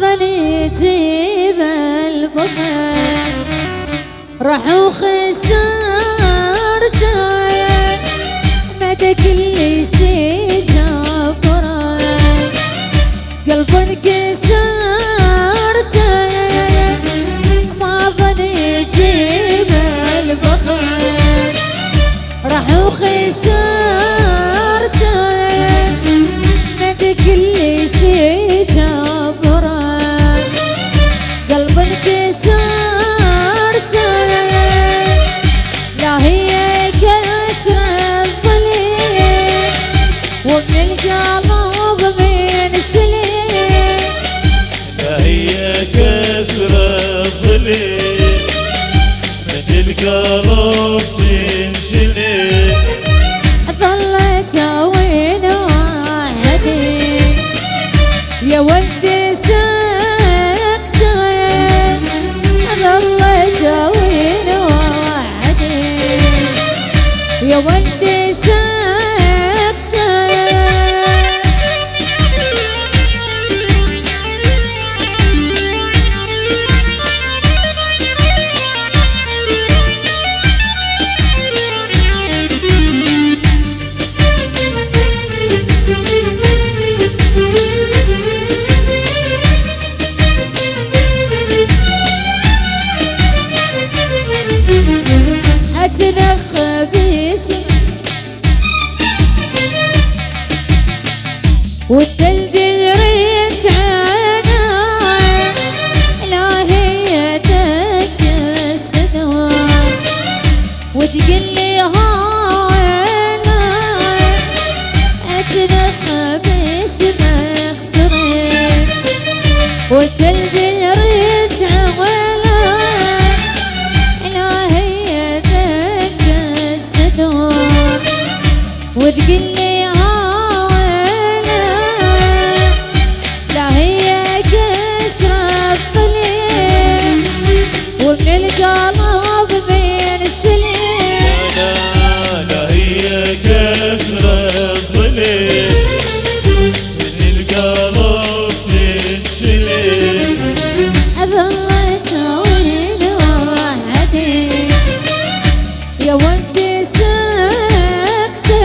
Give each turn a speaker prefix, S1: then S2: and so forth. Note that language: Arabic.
S1: ظني جيب البخل راح وخسرته من
S2: القلب تنجلي
S1: ظلت وين وحدي يا ولدي سكتة ظلت وين وحدي يا ولدي والجلد ريت عنا لا هي تكسدوا وتقول لي هانا أتنخ باسمك صريت والجلد ريت عنا لا هي دق الصدور الظليل
S2: من القلب تنجلي
S1: ظلت وين وحدي يا ودي سكتة